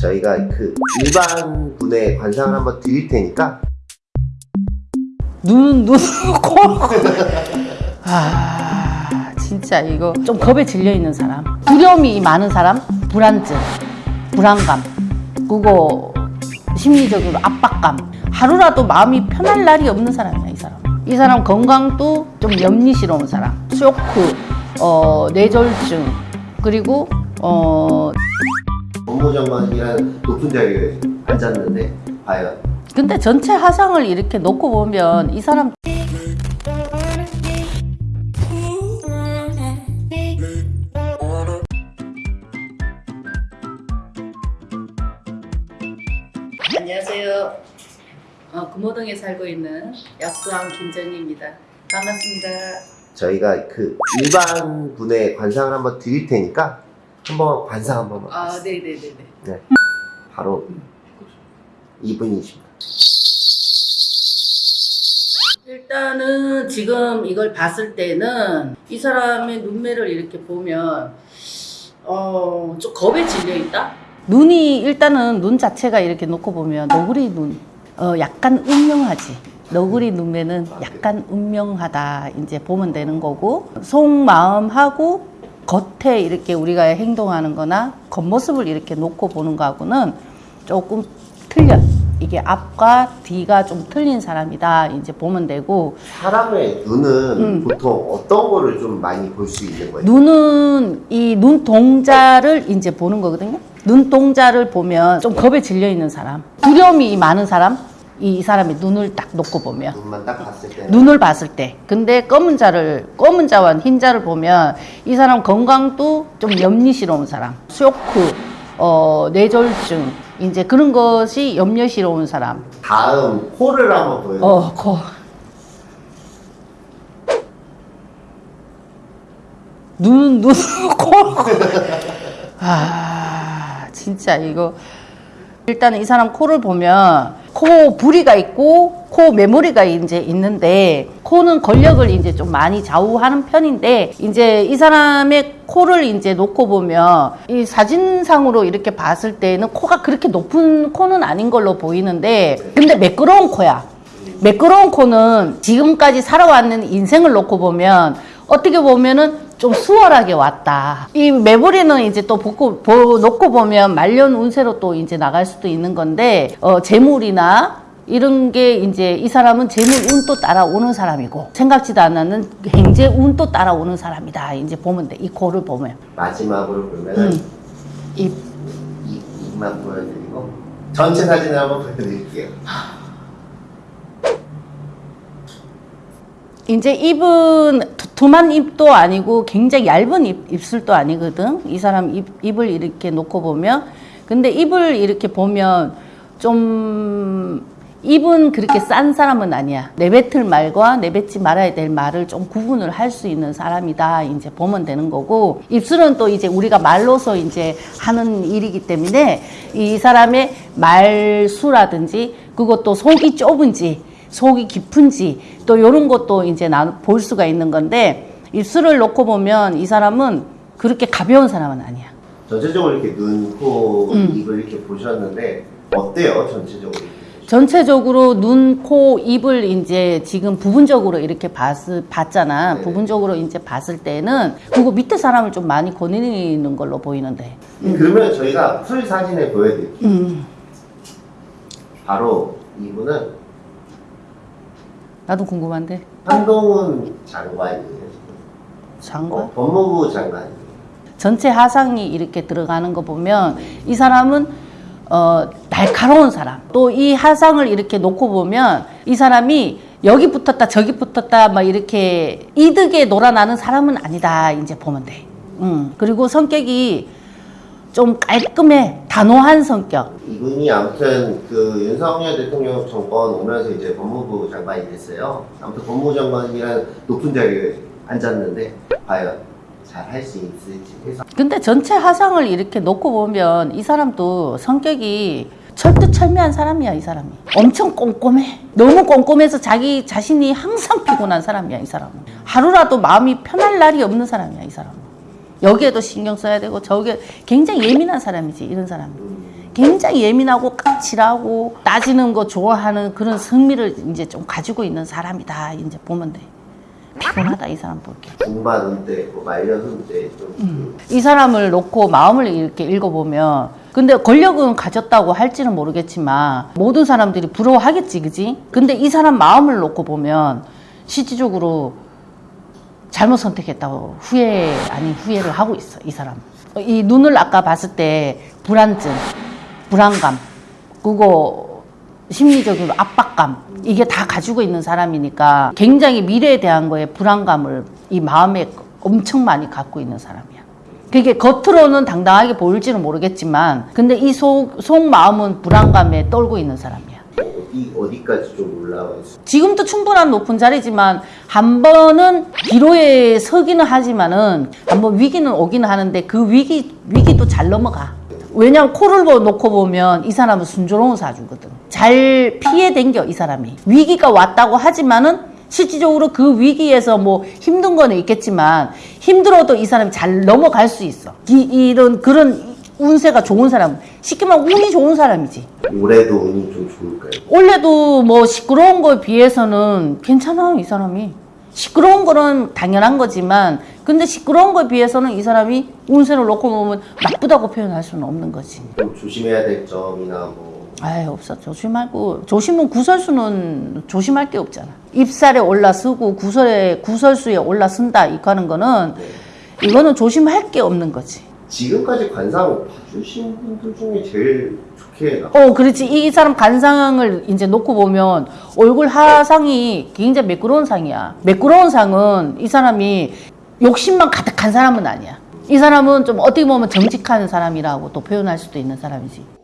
저희가 그 일반 분의 관상을 한번 드릴 테니까 눈, 눈, 코. 아, 진짜 이거 좀 겁에 질려 있는 사람. 두려움이 많은 사람, 불안증, 불안감, 그거 심리적으로 압박감. 하루라도 마음이 편할 날이 없는 사람이야, 이 사람. 이 사람 건강도 좀 염리스러운 사람. 쇼크, 어, 뇌졸중, 그리고, 어, 법무장관이라는 높은 자리에 앉았는데 과연 근데 전체 화상을 이렇게 놓고 보면 이 사람 안녕하세요. 어, 금호동에 살고 있는 약수왕 김정희입니다. 반갑습니다. 저희가 그 일반 분의 관상을 한번 드릴 테니까 한번 관상 한번 아, 네네네네. 네. 바로 이분이십니다. 일단은 지금 이걸 봤을 때는 이 사람의 눈매를 이렇게 보면 어, 좀 겁에 질려 있다? 눈이 일단은 눈 자체가 이렇게 놓고 보면 너구리 눈, 어, 약간 운명하지. 너구리 눈매는 약간 운명하다 이제 보면 되는 거고 속마음하고 겉에 이렇게 우리가 행동하는 거나 겉모습을 이렇게 놓고 보는 거하고는 조금 틀려. 이게 앞과 뒤가 좀 틀린 사람이다 이제 보면 되고 사람의 눈은 음. 보통 어떤 거를 좀 많이 볼 수 있는 거예요? 눈은 이 눈동자를 이제 보는 거거든요. 눈동자를 보면 좀 겁에 질려 있는 사람, 두려움이 많은 사람, 이, 이 사람의 눈을 딱 놓고 보면 눈만 딱 봤을 때는 눈을 봤을 때. 근데 검은 자를 검은 자와 흰 자를 보면 이 사람 건강도 좀 염리스러운 사람, 쇼크, 어, 뇌졸중 이제 그런 것이 염려스러운 사람. 다음 코를 한번 보여요. 어, 코. 눈, 눈, 코. 아, 진짜 이거. 일단은 이 사람 코를 보면 코 부리가 있고 코 메모리가 이제 있는데 코는 권력을 이제 좀 많이 좌우하는 편인데 이제 이 사람의 코를 이제 놓고 보면 이 사진상으로 이렇게 봤을 때는 코가 그렇게 높은 코는 아닌 걸로 보이는데 근데 매끄러운 코야. 매끄러운 코는 지금까지 살아왔는 인생을 놓고 보면 어떻게 보면은 좀 수월하게 왔다. 이 매부리는 이제 또 보고, 보, 놓고 보면 말년 운세로 또 이제 나갈 수도 있는 건데, 어, 재물이나 이런 게 이제 이 사람은 재물 운도 따라오는 사람이고, 생각지도 않았는 행재 운도 따라오는 사람이다. 이제 보면 돼. 이 코를 보면. 마지막으로 보면은 음. 입만 보여드리고 전체 사진을 한번 보여드릴게요. 이제 입은 두툼한 입도 아니고 굉장히 얇은 입, 입술도 아니거든. 이 사람 입, 입을 이렇게 놓고 보면. 근데 입을 이렇게 보면 좀 입은 그렇게 싼 사람은 아니야. 내뱉을 말과 내뱉지 말아야 될 말을 좀 구분을 할 수 있는 사람이다. 이제 보면 되는 거고. 입술은 또 이제 우리가 말로서 이제 하는 일이기 때문에 이 사람의 말수라든지 그것도 속이 좁은지 속이 깊은지 또 이런 것도 이제 나 볼 수가 있는 건데 입술을 놓고 보면 이 사람은 그렇게 가벼운 사람은 아니야. 전체적으로 이렇게 눈, 코, 음. 입을 이렇게 보셨는데 어때요? 전체적으로? 전체적으로 눈, 코, 입을 이제 지금 부분적으로 이렇게 봤, 봤잖아. 네. 부분적으로 이제 봤을 때는 그거 밑에 사람을 좀 많이 거느리는 걸로 보이는데. 그러면 저희가 풀 사진을 보여드릴게요. 음, 바로 이분은 나도 궁금한데. 한동훈 장관이에요. 장관? 어, 법무부 장관이에요. 전체 하상이 이렇게 들어가는 거 보면 이 사람은 어, 날카로운 사람. 또 이 하상을 이렇게 놓고 보면 이 사람이 여기 붙었다 저기 붙었다 막 이렇게 이득에 놀아나는 사람은 아니다 이제 보면 돼. 음. 그리고 성격이 좀 깔끔해. 단호한 성격. 이분이 아무튼 그 윤석열 대통령 정권 오면서 이제 법무부 장관이 됐어요. 아무튼 법무부 장관이라는 높은 자리에 앉았는데 과연 잘 할 수 있을지 해서. 근데 전체 하상을 이렇게 놓고 보면 이 사람도 성격이 철두철미한 사람이야 이 사람이. 엄청 꼼꼼해. 너무 꼼꼼해서 자기 자신이 항상 피곤한 사람이야 이 사람은. 하루라도 마음이 편할 날이 없는 사람이야 이 사람은 여기에도 신경 써야 되고 저기에 굉장히 예민한 사람이지 이런 사람이 굉장히 예민하고 까칠하고 따지는 거 좋아하는 그런 성미를 이제 좀 가지고 있는 사람이다 이제 보면 돼. 피곤하다 이 사람 볼게. 중반 은퇴, 뭐 말년 은퇴 좀이 사람을 놓고 마음을 이렇게 읽어보면 근데 권력은 가졌다고 할지는 모르겠지만 모든 사람들이 부러워하겠지 그지? 근데 이 사람 마음을 놓고 보면 실질적으로 잘못 선택했다고 후회 아닌 후회를 하고 있어 이 사람 이 눈을 아까 봤을 때 불안증 불안감 그거 심리적으로 압박감 이게 다 가지고 있는 사람이니까 굉장히 미래에 대한 거에 불안감을 이 마음에 엄청 많이 갖고 있는 사람이야. 그게 겉으로는 당당하게 보일지는 모르겠지만 근데 이 속 속마음은 불안감에 떨고 있는 사람이야. 어디 어디까지 좀 올라와 있어. 지금도 충분한 높은 자리지만 한 번은 기로에 서기는 하지만은 한 번 위기는 오기는 하는데 그 위기 위기도 잘 넘어가. 왜냐면 코를 보- 놓고 보면 이 사람은 순조로운 사주거든. 잘 피해 댕겨 이 사람이. 위기가 왔다고 하지만은 실질적으로 그 위기에서 뭐 힘든 거는 있겠지만 힘들어도 이 사람이 잘 넘어갈 수 있어. 이, 이런 그런 운세가 좋은 사람. 쉽게 말하면 운이 좋은 사람이지. 올해도 운이 좀 좋을까요? 원래도 뭐 시끄러운 거에 비해서는 괜찮아요, 이 사람이. 시끄러운 거는 당연한 거지만, 근데 시끄러운 거에 비해서는 이 사람이 운세를 놓고 보면 나쁘다고 표현할 수는 없는 거지. 좀 조심해야 될 점이나 뭐 아예 없어. 조심하고. 조심은 구설수는 조심할 게 없잖아. 입살에 올라서고 구설에, 구설수에 올라선다. 이거 하는 거는, 네. 이거는 조심할 게 없는 거지. 지금까지 관상 봐주신 분들 중에 제일 좋게 나. 어, 그렇지. 이 사람 간상을 이제 놓고 보면 얼굴 하상이 굉장히 매끄러운 상이야. 매끄러운 상은 이 사람이 욕심만 가득한 사람은 아니야. 이 사람은 좀 어떻게 보면 정직한 사람이라고 또 표현할 수도 있는 사람이지.